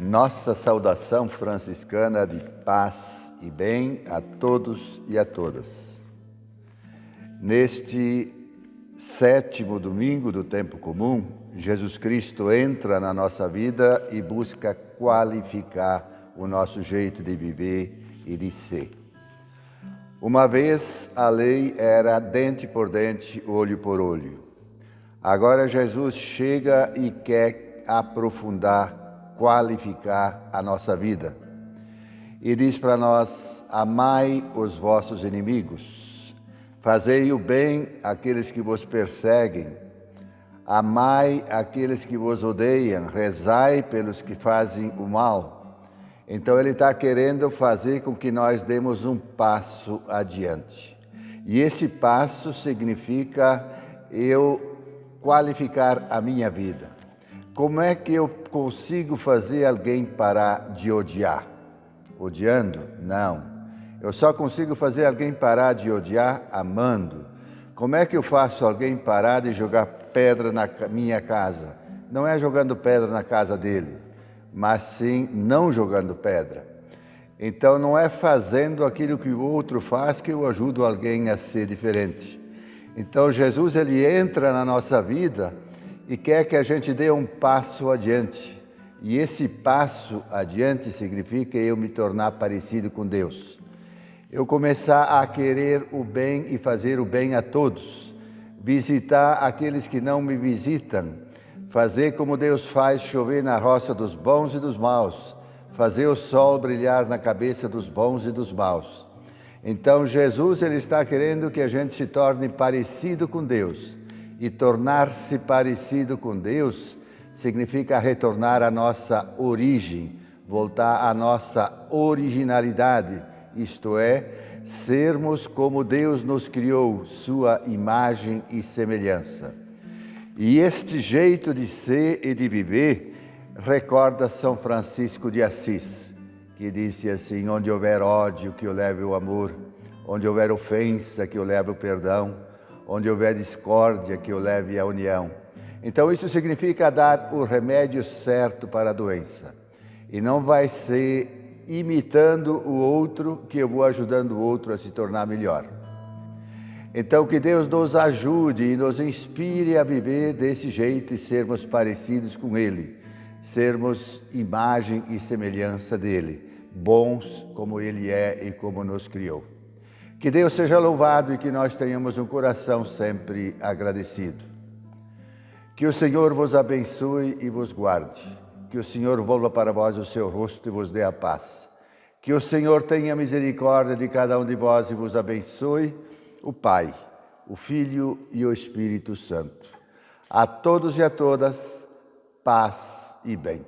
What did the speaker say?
Nossa saudação franciscana de paz e bem a todos e a todas. Neste sétimo domingo do tempo comum, Jesus Cristo entra na nossa vida e busca qualificar o nosso jeito de viver e de ser. Uma vez a lei era dente por dente, olho por olho. Agora Jesus chega e quer aprofundar qualificar a nossa vida. E diz para nós: amai os vossos inimigos, fazei o bem àqueles que vos perseguem, amai aqueles que vos odeiam, rezai pelos que fazem o mal. Então ele está querendo fazer com que nós demos um passo adiante. E esse passo significa eu qualificar a minha vida. Como é que eu consigo fazer alguém parar de odiar? Odiando? Não. Eu só consigo fazer alguém parar de odiar amando. Como é que eu faço alguém parar de jogar pedra na minha casa? Não é jogando pedra na casa dele, mas sim não jogando pedra. Então não é fazendo aquilo que o outro faz que eu ajudo alguém a ser diferente. Então Jesus ele entra na nossa vida e quer que a gente dê um passo adiante. E esse passo adiante significa eu me tornar parecido com Deus. Eu começar a querer o bem e fazer o bem a todos. Visitar aqueles que não me visitam. Fazer como Deus faz chover na roça dos bons e dos maus. Fazer o sol brilhar na cabeça dos bons e dos maus. Então Jesus ele está querendo que a gente se torne parecido com Deus e tornar-se parecido com Deus significa retornar à nossa origem, voltar à nossa originalidade, isto é, sermos como Deus nos criou, sua imagem e semelhança. E este jeito de ser e de viver recorda São Francisco de Assis, que disse assim: onde houver ódio, que eu leve o amor, onde houver ofensa, que eu leve o perdão onde houver discórdia, que eu leve a união. Então, isso significa dar o remédio certo para a doença. E não vai ser imitando o outro que eu vou ajudando o outro a se tornar melhor. Então, que Deus nos ajude e nos inspire a viver desse jeito e sermos parecidos com Ele, sermos imagem e semelhança dEle, bons como Ele é e como nos criou. Que Deus seja louvado e que nós tenhamos um coração sempre agradecido. Que o Senhor vos abençoe e vos guarde. Que o Senhor volva para vós o seu rosto e vos dê a paz. Que o Senhor tenha misericórdia de cada um de vós e vos abençoe, o Pai, o Filho e o Espírito Santo. A todos e a todas, paz e bem.